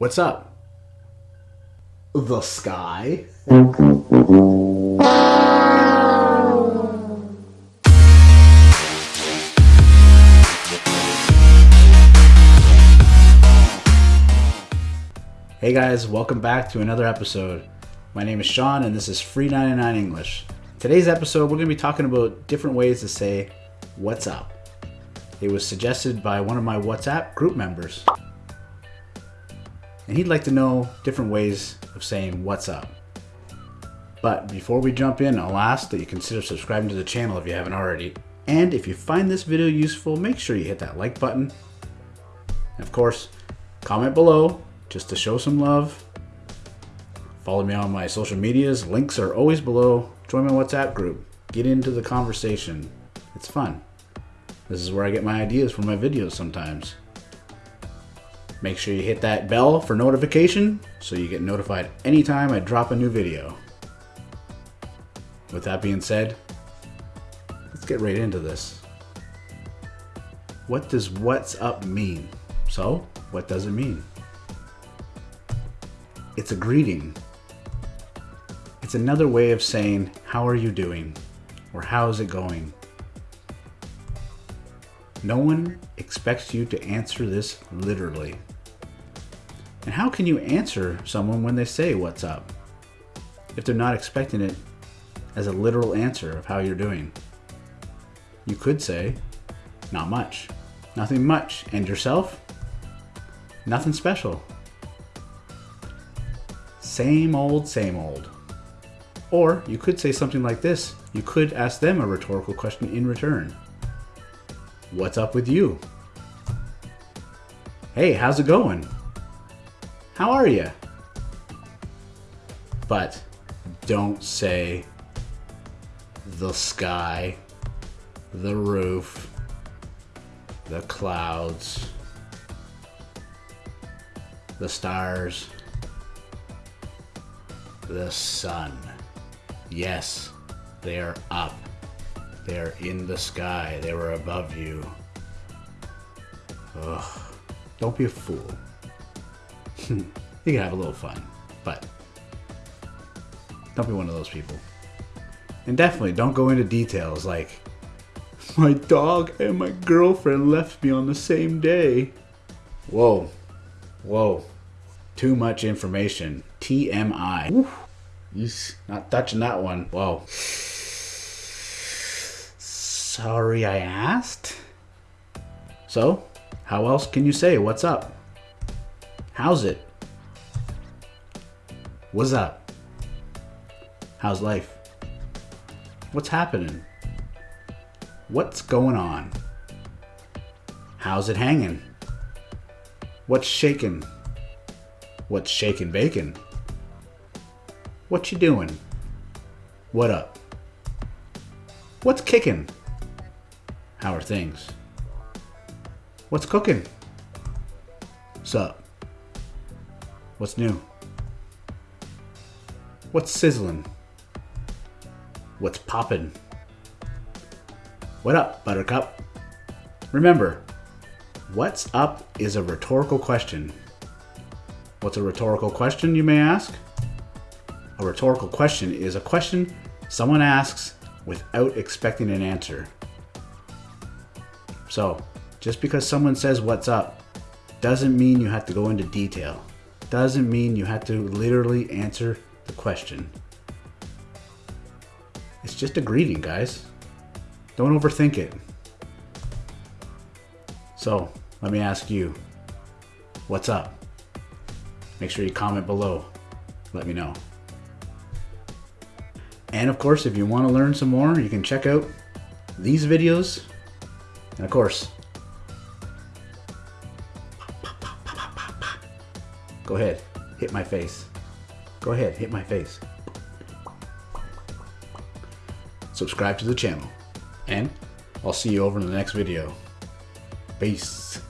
What's up? The sky? Hey guys, welcome back to another episode. My name is Sean and this is Free 99 English. Today's episode, we're going to be talking about different ways to say, What's up? It was suggested by one of my WhatsApp group members. And he'd like to know different ways of saying, What's up? But before we jump in, I'll ask that you consider subscribing to the channel if you haven't already. And if you find this video useful, make sure you hit that like button. And of course, comment below just to show some love. Follow me on my social medias. Links are always below. Join my WhatsApp group. Get into the conversation. It's fun. This is where I get my ideas for my videos sometimes. Make sure you hit that bell for notification so you get notified anytime I drop a new video. With that being said, let's get right into this. What does what's up mean? So, what does it mean? It's a greeting. It's another way of saying, How are you doing? or How's it going? No one expects you to answer this literally. And how can you answer someone when they say, What's up? if they're not expecting it as a literal answer of how you're doing? You could say, Not much. Nothing much. And yourself? Nothing special. Same old, same old. Or you could say something like this. You could ask them a rhetorical question in return. What's up with you? Hey, how's it going? How are you? But don't say the sky, the roof, the clouds, the stars, the sun. Yes, they are up. They are in the sky. They were above you. Ugh. Don't be a fool. You can have a little fun, but don't be one of those people. And definitely don't go into details like, my dog and my girlfriend left me on the same day. Whoa. Whoa. Too much information. TMI. Oof. Not touching that one. Whoa. Sorry I asked. So, how else can you say what's up? How's it? What's up? How's life? What's happening? What's going on? How's it hanging? What's shaking? What's shaking bacon? What you doing? What up? What's kicking? How are things? What's cooking? Sup? What's new? What's sizzling? What's poppin'? What up, Buttercup? Remember, what's up is a rhetorical question. What's a rhetorical question, you may ask? A rhetorical question is a question someone asks without expecting an answer. So, just because someone says what's up doesn't mean you have to go into detail. Doesn't mean you have to literally answer the question. It's just a greeting, guys. Don't overthink it. So, let me ask you, what's up? Make sure you comment below. Let me know. And of course, if you want to learn some more, you can check out these videos. And of course, go ahead, hit my face. Go ahead, hit my face. Subscribe to the channel. And I'll see you over in the next video. Peace.